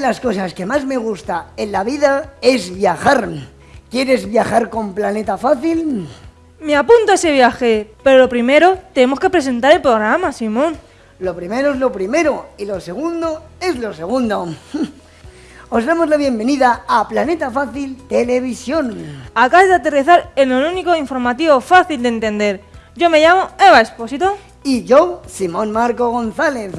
De las cosas que más me gusta en la vida es viajar. ¿Quieres viajar con Planeta Fácil? Me apunto a ese viaje, pero lo primero tenemos que presentar el programa, Simón. Lo primero es lo primero y lo segundo es lo segundo. Os damos la bienvenida a Planeta Fácil Televisión. Acabas de aterrizar en un único informativo fácil de entender. Yo me llamo Eva Espósito. Y yo, Simón Marco González.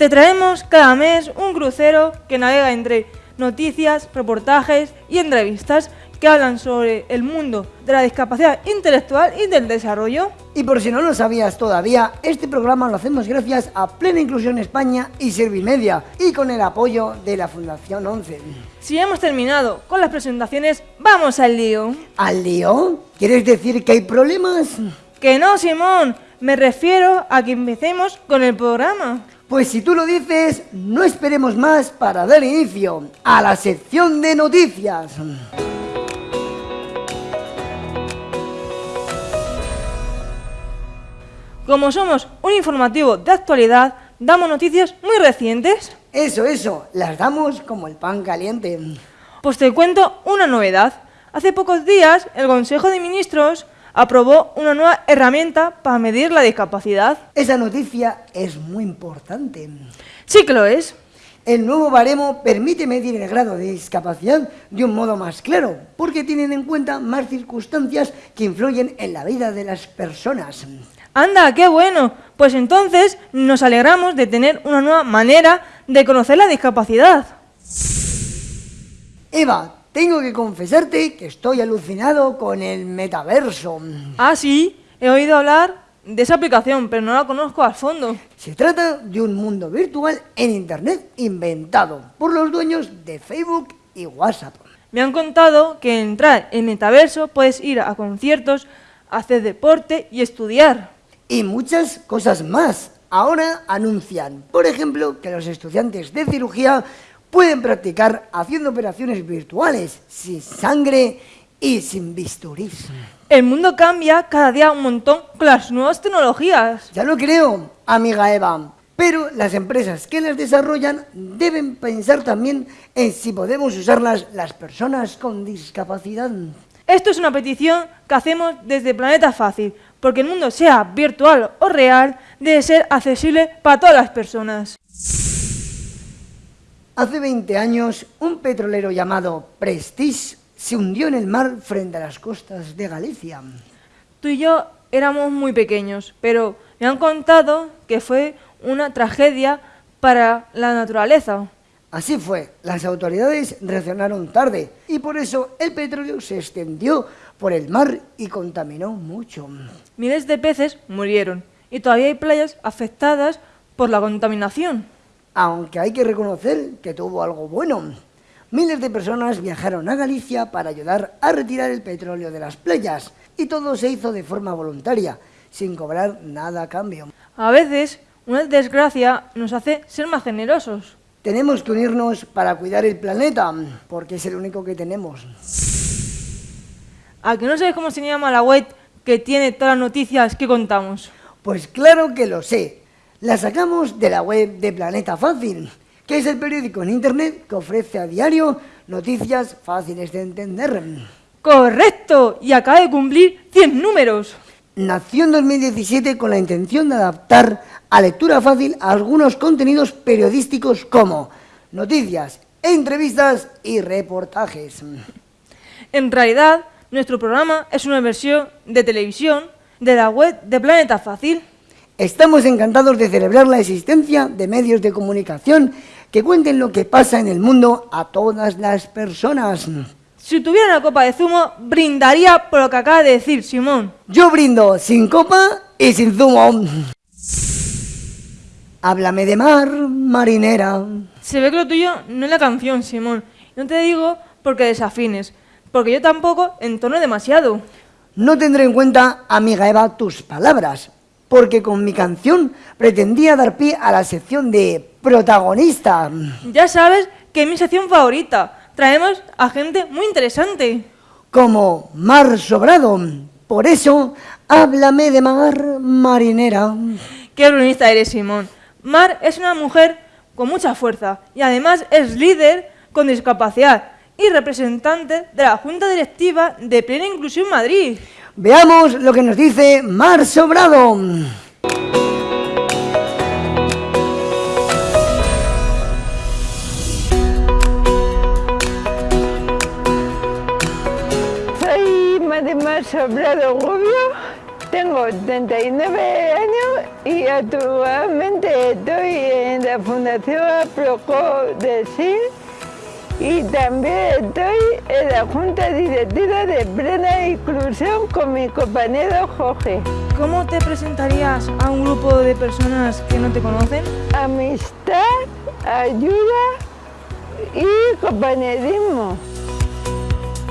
Te traemos cada mes un crucero que navega entre noticias, reportajes y entrevistas que hablan sobre el mundo de la discapacidad intelectual y del desarrollo. Y por si no lo sabías todavía, este programa lo hacemos gracias a Plena Inclusión España y Servimedia y con el apoyo de la Fundación 11. Si hemos terminado con las presentaciones, vamos al lío. ¿Al lío? ¿Quieres decir que hay problemas? Que no, Simón. Me refiero a que empecemos con el programa. Pues si tú lo dices, no esperemos más para dar inicio a la sección de noticias. Como somos un informativo de actualidad, damos noticias muy recientes. Eso, eso, las damos como el pan caliente. Pues te cuento una novedad. Hace pocos días el Consejo de Ministros aprobó una nueva herramienta para medir la discapacidad. Esa noticia es muy importante. Sí que lo es. El nuevo baremo permite medir el grado de discapacidad de un modo más claro, porque tienen en cuenta más circunstancias que influyen en la vida de las personas. Anda, qué bueno. Pues entonces nos alegramos de tener una nueva manera de conocer la discapacidad. Eva, tengo que confesarte que estoy alucinado con el metaverso. Ah, sí, he oído hablar de esa aplicación, pero no la conozco a fondo. Se trata de un mundo virtual en Internet inventado por los dueños de Facebook y WhatsApp. Me han contado que entrar en metaverso puedes ir a conciertos, hacer deporte y estudiar. Y muchas cosas más. Ahora anuncian, por ejemplo, que los estudiantes de cirugía pueden practicar haciendo operaciones virtuales, sin sangre y sin bisturís. El mundo cambia cada día un montón con las nuevas tecnologías. Ya lo creo, amiga Eva. Pero las empresas que las desarrollan deben pensar también en si podemos usarlas las personas con discapacidad. Esto es una petición que hacemos desde Planeta Fácil, porque el mundo sea virtual o real, debe ser accesible para todas las personas. Hace 20 años, un petrolero llamado Prestige se hundió en el mar frente a las costas de Galicia. Tú y yo éramos muy pequeños, pero me han contado que fue una tragedia para la naturaleza. Así fue, las autoridades reaccionaron tarde y por eso el petróleo se extendió por el mar y contaminó mucho. Miles de peces murieron y todavía hay playas afectadas por la contaminación aunque hay que reconocer que tuvo algo bueno. Miles de personas viajaron a Galicia para ayudar a retirar el petróleo de las playas y todo se hizo de forma voluntaria, sin cobrar nada a cambio. A veces, una desgracia nos hace ser más generosos. Tenemos que unirnos para cuidar el planeta, porque es el único que tenemos. ¿A que no sabes cómo se llama la web que tiene todas las noticias que contamos? Pues claro que lo sé la sacamos de la web de Planeta Fácil, que es el periódico en Internet que ofrece a diario noticias fáciles de entender. ¡Correcto! Y acaba de cumplir 100 números. Nació en 2017 con la intención de adaptar a lectura fácil algunos contenidos periodísticos como noticias, entrevistas y reportajes. En realidad, nuestro programa es una versión de televisión de la web de Planeta Fácil. Estamos encantados de celebrar la existencia de medios de comunicación que cuenten lo que pasa en el mundo a todas las personas. Si tuviera una copa de zumo, brindaría por lo que acaba de decir Simón. Yo brindo sin copa y sin zumo. Háblame de mar, marinera. Se ve que lo tuyo no es la canción, Simón. No te digo porque desafines, porque yo tampoco entono demasiado. No tendré en cuenta, amiga Eva, tus palabras, porque con mi canción pretendía dar pie a la sección de protagonista. Ya sabes que es mi sección favorita. Traemos a gente muy interesante. Como Mar Sobrado. Por eso, háblame de Mar Marinera. Qué brunista eres, Simón. Mar es una mujer con mucha fuerza y además es líder con discapacidad y representante de la Junta Directiva de Plena Inclusión Madrid. Veamos lo que nos dice Mar Sobrado. Soy Mar Sobrado Rubio, tengo 39 años y actualmente estoy en la Fundación Proco de SIL y también estoy en la Junta Directiva de Plena Inclusión con mi compañero Jorge. ¿Cómo te presentarías a un grupo de personas que no te conocen? Amistad, ayuda y compañerismo.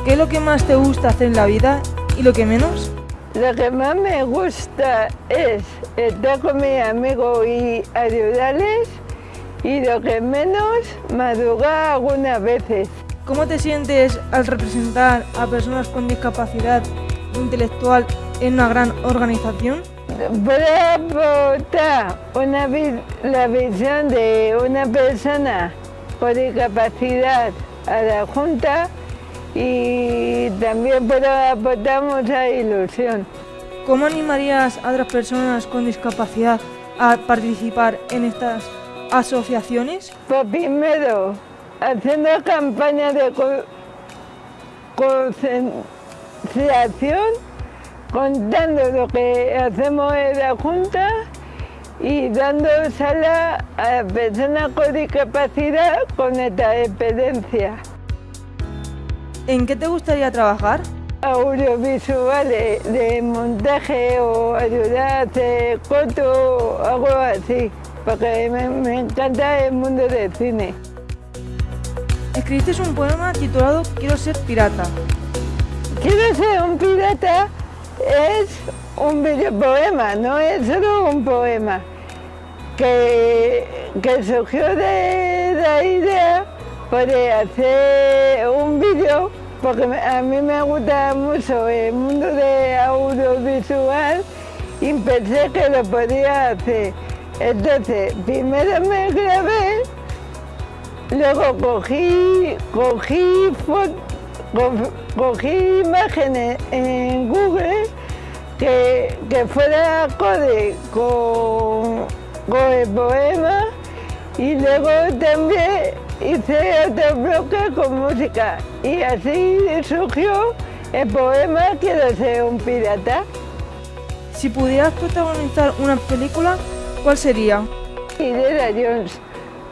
¿Qué es lo que más te gusta hacer en la vida y lo que menos? Lo que más me gusta es estar con mis amigos y ayudarles y lo que menos madrugar algunas veces. ¿Cómo te sientes al representar a personas con discapacidad intelectual en una gran organización? Puedo aportar una, la visión de una persona con discapacidad a la Junta y también puedo aportar mucha ilusión. ¿Cómo animarías a otras personas con discapacidad a participar en estas asociaciones? Pues primero, haciendo campañas de concienciación, contando lo que hacemos en la Junta y dando sala a personas con discapacidad con esta experiencia. ¿En qué te gustaría trabajar? Audiovisuales, de montaje o ayudar a hacer corto, algo así porque me, encanta el mundo del cine. Escribiste un poema titulado Quiero ser pirata. Quiero ser un pirata es un videopoema, no es solo un poema, que, que surgió de la idea de hacer un vídeo, porque a mí me gusta mucho el mundo de audiovisual y pensé que lo podía hacer. Entonces, primero me grabé, luego cogí, cogí, cogí imágenes en Google que, que fuera acorde con, con el poema y luego también hice otro bloque con música y así surgió el poema Quiero ser un pirata. Si pudieras protagonizar una película, ¿Cuál sería? Indiana Jones,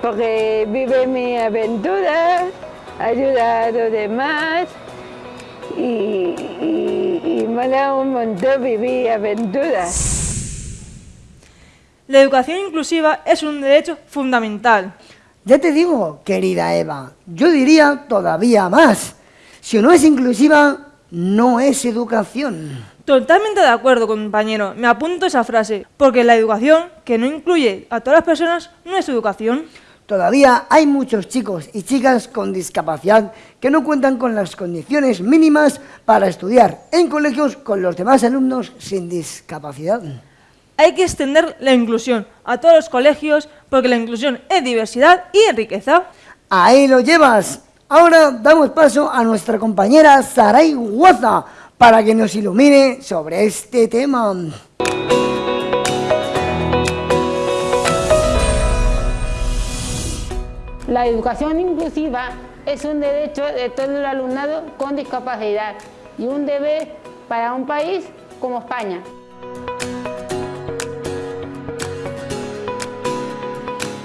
porque vive mi aventura, ayuda a los demás y, y, y mola un montón vivir aventuras. La educación inclusiva es un derecho fundamental. Ya te digo, querida Eva, yo diría todavía más. Si no es inclusiva, no es educación. Totalmente de acuerdo, compañero. Me apunto esa frase, porque la educación, que no incluye a todas las personas, no es educación. Todavía hay muchos chicos y chicas con discapacidad que no cuentan con las condiciones mínimas para estudiar en colegios con los demás alumnos sin discapacidad. Hay que extender la inclusión a todos los colegios porque la inclusión es diversidad y riqueza. Ahí lo llevas. Ahora damos paso a nuestra compañera Saray Guaza para que nos ilumine sobre este tema. La educación inclusiva es un derecho de todo el alumnado con discapacidad y un deber para un país como España.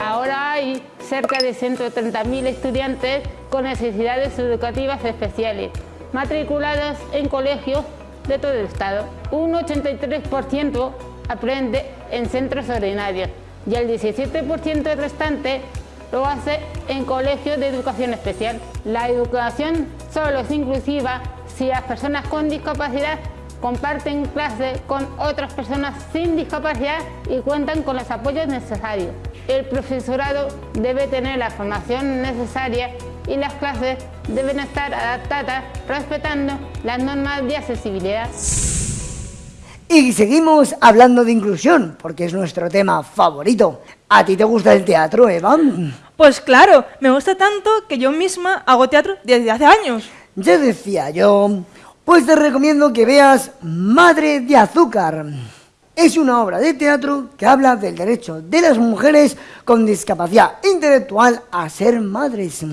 Ahora hay cerca de 130.000 estudiantes con necesidades educativas especiales matriculados en colegios de todo el estado. Un 83% aprende en centros ordinarios y el 17% restante lo hace en colegios de educación especial. La educación solo es inclusiva si las personas con discapacidad comparten clase con otras personas sin discapacidad y cuentan con los apoyos necesarios. El profesorado debe tener la formación necesaria y las clases deben estar adaptadas respetando las normas de accesibilidad. Y seguimos hablando de inclusión, porque es nuestro tema favorito. ¿A ti te gusta el teatro, Eva? Pues claro, me gusta tanto que yo misma hago teatro desde hace años. Ya decía yo, pues te recomiendo que veas Madre de Azúcar. Es una obra de teatro que habla del derecho de las mujeres con discapacidad intelectual a ser madres.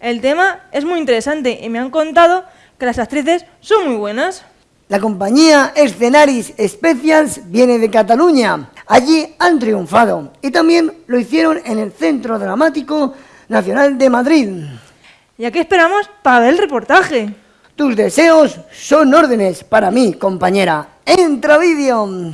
El tema es muy interesante y me han contado que las actrices son muy buenas. La compañía Escenaris Specials viene de Cataluña. Allí han triunfado y también lo hicieron en el Centro Dramático Nacional de Madrid. ¿Y a qué esperamos para ver el reportaje? Tus deseos son órdenes para mí, compañera. ¡Entra vídeo!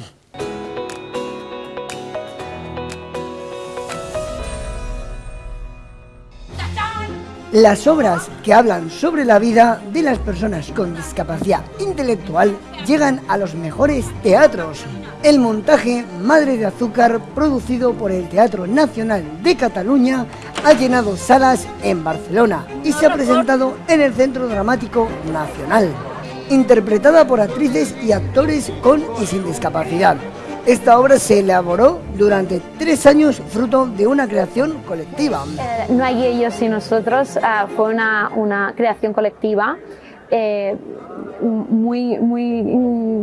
Las obras que hablan sobre la vida de las personas con discapacidad intelectual llegan a los mejores teatros. El montaje Madre de Azúcar, producido por el Teatro Nacional de Cataluña, ha llenado salas en Barcelona y se ha presentado en el Centro Dramático Nacional, interpretada por actrices y actores con y sin discapacidad. Esta obra se elaboró durante tres años fruto de una creación colectiva. Eh, no hay ellos y nosotros, uh, fue una, una, creación colectiva eh, muy, muy,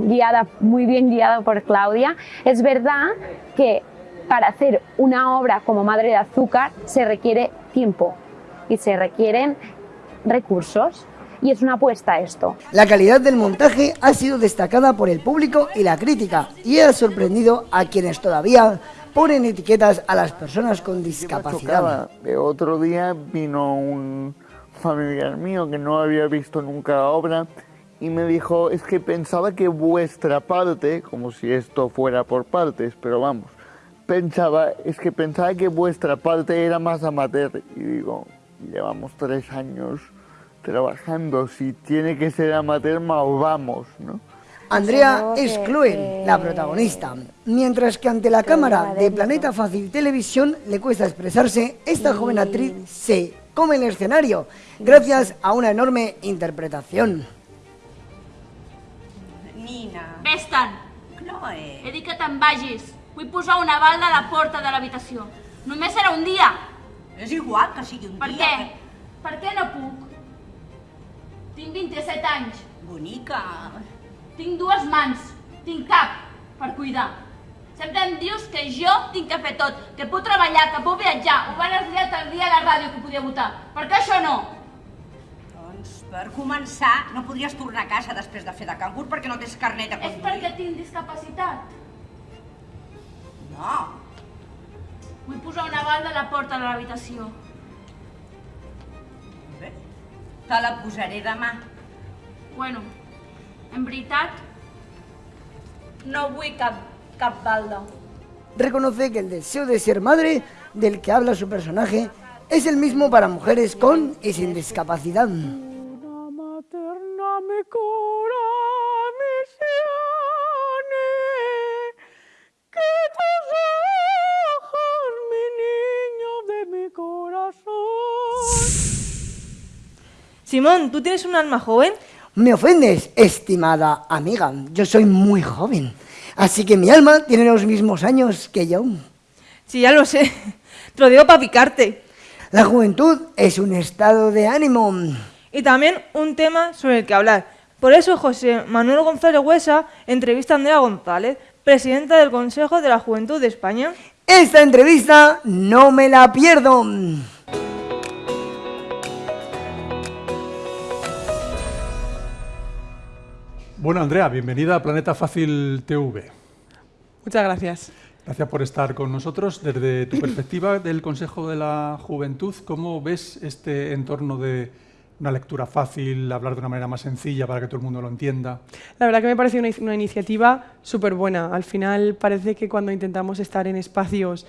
guiada, muy bien guiada por Claudia. Es verdad que para hacer una obra como Madre de Azúcar se requiere tiempo y se requieren recursos y es una apuesta esto. La calidad del montaje ha sido destacada por el público y la crítica y ha sorprendido a quienes todavía ponen etiquetas a las personas con discapacidad. Otro día vino un familiar mío que no había visto nunca la obra y me dijo, es que pensaba que vuestra parte, como si esto fuera por partes, pero vamos, pensaba, es que pensaba que vuestra parte era más amateur. Y digo, llevamos tres años trabajando, si tiene que ser amateur, vamos, ¿no? Andrea es Chloe, la protagonista. Mientras que ante la cámara de Planeta Fácil Televisión le cuesta expresarse, esta joven actriz se come el escenario gracias a una enorme interpretación. Nina. Vés-te'n. Chloe. He dit que te'n vagis. Vull posar una balda a la porta de l'habitació. Només serà un dia. És igual que sigui un Per dia. què? Per què no puc? Tinc 27 anys. Bonica. Tinc dues mans. Tinc cap per cuidar. Sempre em dius que jo tinc que fer tot, que puc treballar, que puc viatjar. Ho van estudiar tal dia a la ràdio que podia votar. Per què això no? Doncs per començar, no podries tornar a casa després de fer de cangur perquè no tens carnet de És conduir. perquè tinc discapacitat. No. Vull posar una balda a la porta de l'habitació. Te la posaré demà. Bueno, en veritat, no vull cap, cap balda. Reconoce que el deseo de ser madre del que habla su personaje es el mismo para mujeres con y sin discapacidad. Simón, ¿tú tienes un alma joven? Me ofendes, estimada amiga. Yo soy muy joven. Así que mi alma tiene los mismos años que yo. Sí, ya lo sé. Te lo digo para picarte. La juventud es un estado de ánimo. Y también un tema sobre el que hablar. Por eso José Manuel González Huesa entrevista a Andrea González, presidenta del Consejo de la Juventud de España. Esta entrevista no me la pierdo. Bueno, Andrea, bienvenida a Planeta Fácil TV. Muchas gracias. Gracias por estar con nosotros. Desde tu perspectiva del Consejo de la Juventud, ¿cómo ves este entorno de una lectura fácil, hablar de una manera más sencilla para que todo el mundo lo entienda? La verdad que me parece una, una iniciativa súper buena. Al final parece que cuando intentamos estar en espacios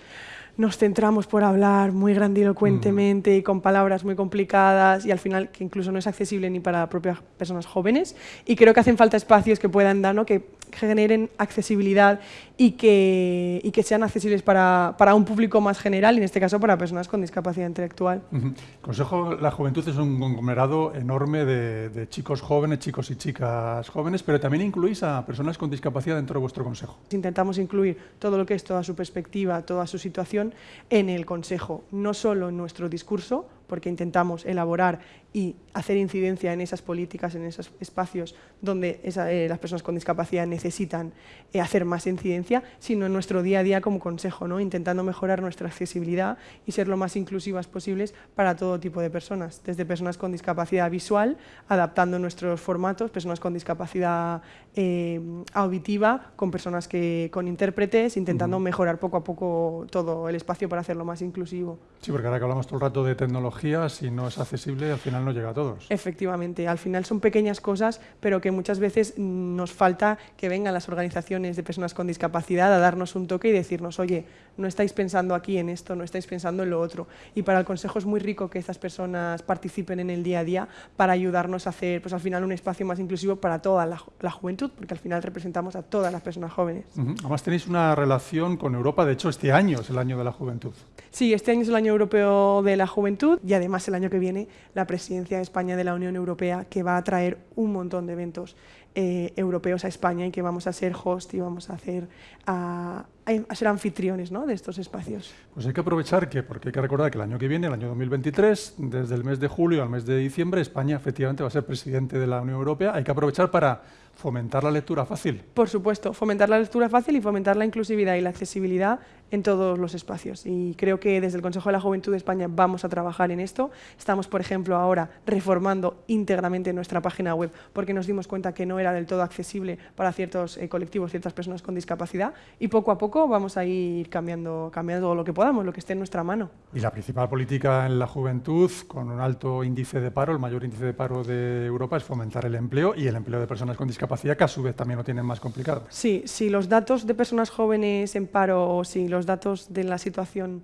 nos centramos por hablar muy grandilocuentemente y con palabras muy complicadas y al final que incluso no es accesible ni para propias personas jóvenes y creo que hacen falta espacios que puedan dar, ¿no? que generen accesibilidad y que, y que sean accesibles para, para, un público más general, y en este caso para personas con discapacidad intelectual. El Consejo La Juventud es un conglomerado enorme de, de, chicos jóvenes, chicos y chicas jóvenes, pero también incluís a personas con discapacidad dentro de vuestro Consejo. Intentamos incluir todo lo que es toda su perspectiva, toda su situación en el Consejo, no solo en nuestro discurso, porque intentamos elaborar y hacer incidencia en esas políticas, en esos espacios donde esa, eh, las personas con discapacidad necesitan eh, hacer más incidencia, sino en nuestro día a día como consejo, ¿no? intentando mejorar nuestra accesibilidad y ser lo más inclusivas posibles para todo tipo de personas, desde personas con discapacidad visual, adaptando nuestros formatos, personas con discapacidad eh, auditiva, con personas que, con intérpretes, intentando uh -huh. mejorar poco a poco todo el espacio para hacerlo más inclusivo. Sí, porque ahora que hablamos todo el rato de tecnología, si no es accesible, al final no llega a todos. Efectivamente, al final son pequeñas cosas, pero que muchas veces nos falta que vengan las organizaciones de personas con discapacidad a darnos un toque y decirnos, oye, no estáis pensando aquí en esto, no estáis pensando en lo otro. Y para el Consejo es muy rico que estas personas participen en el día a día para ayudarnos a hacer, pues al final, un espacio más inclusivo para toda la, la juventud, porque al final representamos a todas las personas jóvenes. Uh -huh. Además tenéis una relación con Europa, de hecho este año es el año de la juventud. Sí, este año es el año europeo de la juventud y además el año que viene la presidencia de España de la Unión Europea que va a traer un montón de eventos eh, europeos a España y que vamos a ser host y vamos a, hacer, a, ser anfitriones ¿no? de estos espacios. Pues hay que aprovechar que, porque hay que recordar que el año que viene, el año 2023, desde el mes de julio al mes de diciembre, España efectivamente va a ser presidente de la Unión Europea. Hay que aprovechar para fomentar la lectura fácil. Por supuesto, fomentar la lectura fácil y fomentar la inclusividad y la accesibilidad en todos los espacios. Y creo que desde el Consejo de la Juventud de España vamos a trabajar en esto. Estamos, por ejemplo, ahora reformando íntegramente nuestra página web porque nos dimos cuenta que no era del todo accesible para ciertos eh, colectivos, ciertas personas con discapacidad y poco a poco vamos a ir cambiando, cambiando lo que podamos, lo que esté en nuestra mano. Y la principal política en la juventud, con un alto índice de paro, el mayor índice de paro de Europa, es fomentar el empleo y el empleo de personas con discapacidad, que a su vez también lo tienen más complicado. Sí, si los datos de personas jóvenes en paro o si los datos de la situación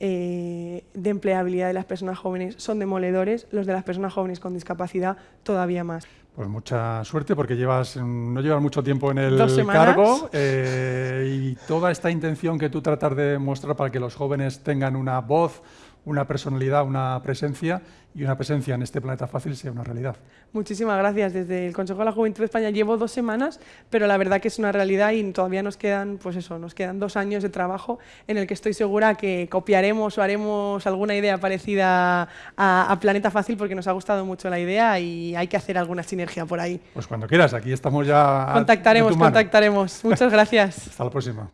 eh, de empleabilidad de las personas jóvenes son demoledores, los de las personas jóvenes con discapacidad todavía más. Pues mucha suerte porque llevas no llevas mucho tiempo en el cargo eh, y toda esta intención que tú tratas de mostrar para que los jóvenes tengan una voz, una personalidad, una presencia y una presencia en este planeta fácil sea una realidad. Muchísimas gracias. Desde el Consejo de la Juventud de España llevo dos semanas, pero la verdad que es una realidad y todavía nos quedan, pues eso, nos quedan dos años de trabajo en el que estoy segura que copiaremos o haremos alguna idea parecida a, a Planeta Fácil porque nos ha gustado mucho la idea y hay que hacer alguna sinergia por ahí. Pues cuando quieras, aquí estamos ya. Contactaremos, contactaremos. Muchas gracias. Hasta la próxima.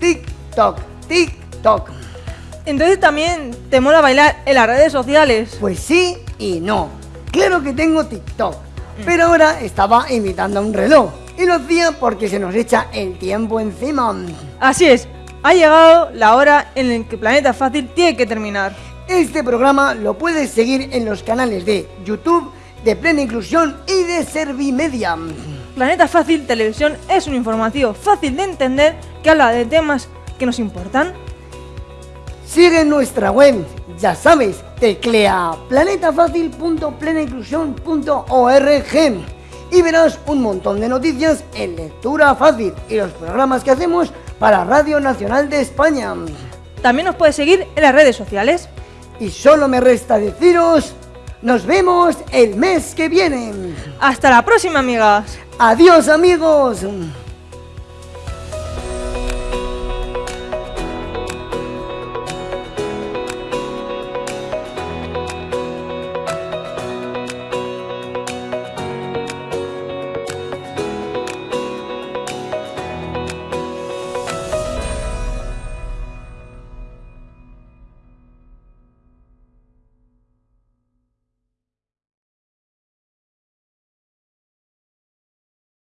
TikTok, TikTok. Entonces también te mola bailar en las redes sociales. Pues sí y no. Claro que tengo TikTok, pero ahora estaba imitando a un reloj. Y lo hacía porque se nos echa el tiempo encima. Así es, ha llegado la hora en la que Planeta Fácil tiene que terminar. Este programa lo puedes seguir en los canales de YouTube, de Plena Inclusión y de Servimedia. Planeta Fácil Televisión es un informativo fácil de entender que habla de temas que nos importan Sigue nuestra web, ya sabes, teclea planetafacil.plenainclusión.org y verás un montón de noticias en lectura fácil y los programas que hacemos para Radio Nacional de España. También nos puedes seguir en las redes sociales. Y solo me resta deciros, nos vemos el mes que viene. Hasta la próxima, amigas. Adiós, amigos.